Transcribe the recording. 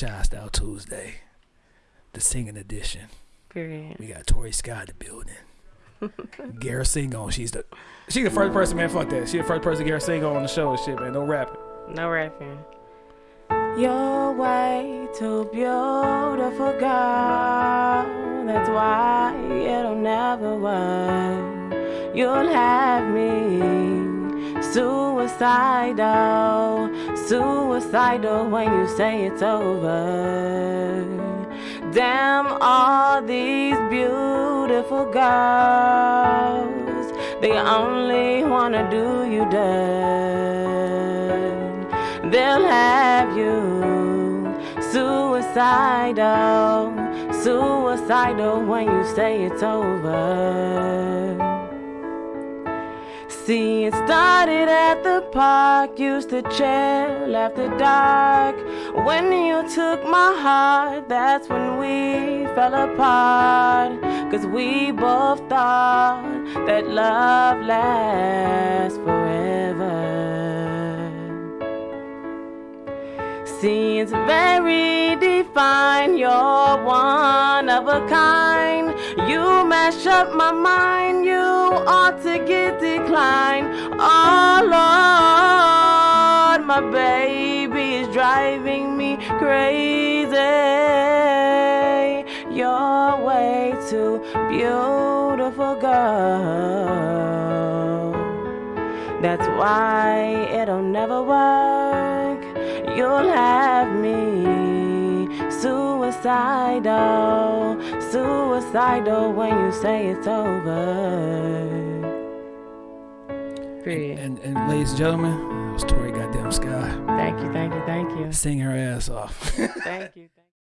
Child Style Tuesday, the singing edition. Period. We got Tori Scott in the building. Garrett sing on. She's the she the first person, man. Fuck that. She the first person Garrett sing on the show and shit, man. No rapping. No rapping. You're way too beautiful, girl. That's why it'll never work. You'll have me suicidal, suicidal when you say it's over. Damn, all these beautiful girls, they only wanna do you dirt. They'll have you suicidal, suicidal when you say it's over. See, it started at the park, used to chill after dark. When you took my heart, that's when we fell apart. Cause we both thought that love lasts forever. Seems very defined, you're one of a kind. You mash up my mind, you ought to get my baby is driving me crazy. You're way too beautiful, girl. That's why it'll never work. You'll have me suicidal, suicidal when you say it's over. Period. And, and ladies and gentlemen, it was Tori Goddamn Sky. Thank you, thank you, thank you. Sing her ass off. Thank you.